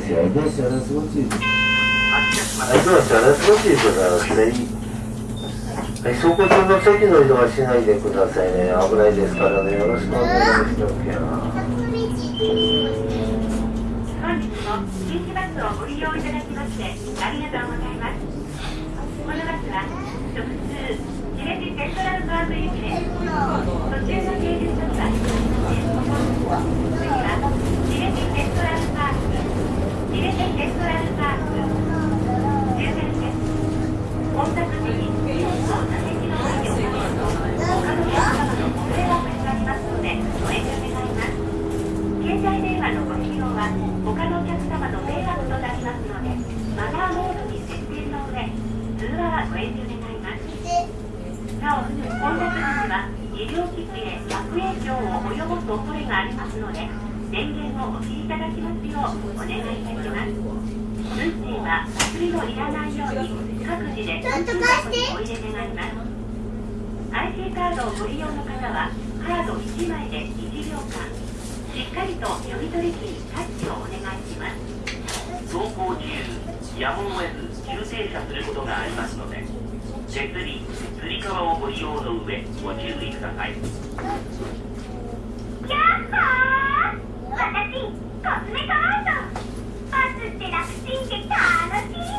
す。いはい、どうしたらすいますね。はい、走行中の席の移動はしないでくださいね。危ないですからね。よろしくお願いします。本日も新バスをご利用いただきましてありがとうございますこのバスは直通チレジセントラルパーク行きです途中の停留所にはレジセントラルパークチレジセントラルパーク終点です混雑時に座席の前に置かれると他のお客様のご迷惑になりますのでご遠慮願います。携帯電話のご使用は他のお客様の迷惑となりますのでマナーモードに設定の上通話はご遠慮願いますなお混雑時には医療機器へ悪影響を及ぼす恐れがあります。ので電源をお切りいただきます。ようお願いいたします。運賃は薬をいらないように各自で運賃箱にお入れ願います。IC カードをご利用の方はカード1枚で1秒間しっかりと読み取り機にタッチをお願いします。走行中やむを得ず急停車す。ることがあります。ので手す。りつり革をご利用の上ご注意くださいやっほー私コスメカワードバスって楽ちんで楽しい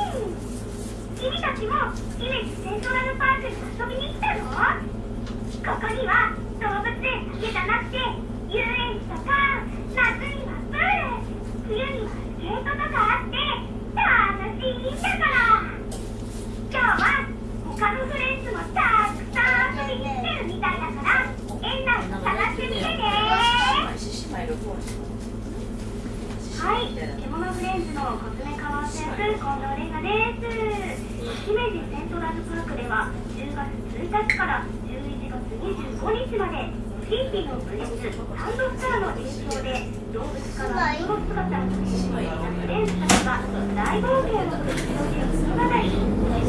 君たちも姫路セントラルパークに遊びに来たのここには動物園だけじゃなくて遊園地とか夏にはプール冬にはスケートとかあって楽しい。んだから今日は他のフレンズもたくさん遊びに来てるみたいだから園内を探してみてねはい、獣フレンズのコスメカワーセンス近藤玲奈です。姫路セントラルパークでは10月1日から11月25日までフィンピのフレンズサンドスターの影響で動物からその姿を見せていたフレンズたちが大冒険を繰り広げる物語。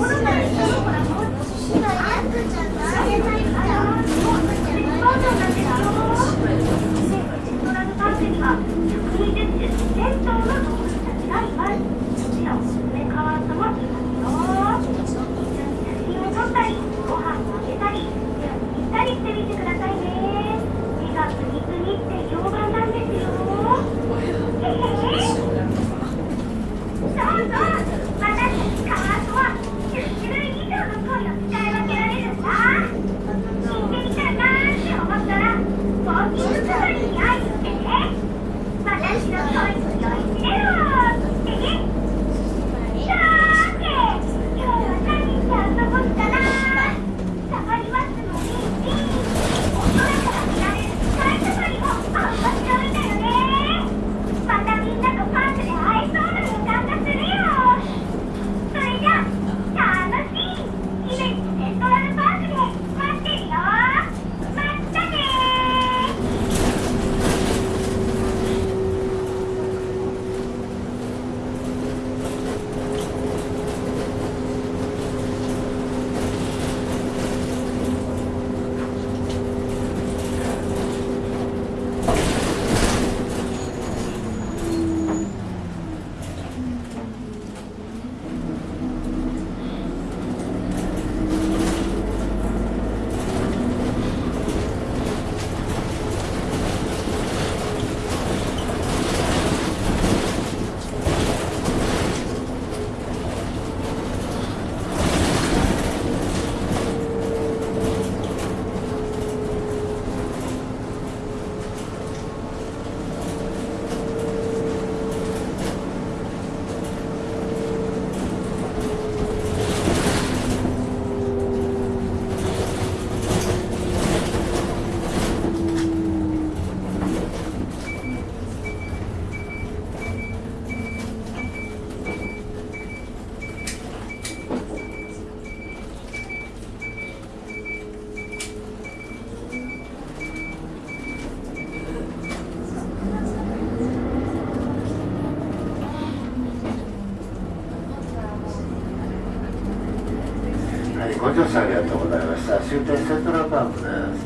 ご乗車ありがとうございました。終点セントラルパークです。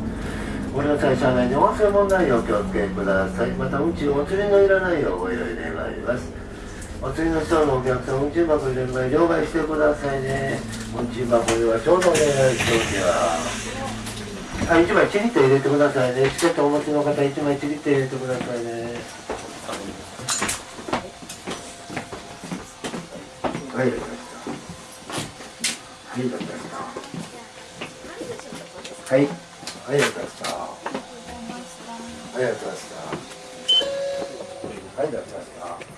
ご利用際車内に音声問題をお気をつけください。またうんちお釣りのいらないようご用意願います。お釣りの人のお客さんうんち箱入れる前両替してくださいね。うんち箱ではちょうどお願いしておきます。あ、1枚ちりって入れてくださいね。チケットお持ちの方1枚ちりって入れてくださいね。はい、わかりましたはい、わかりました。はい、はい、わかりました。はい、わかりました。はい、わかりました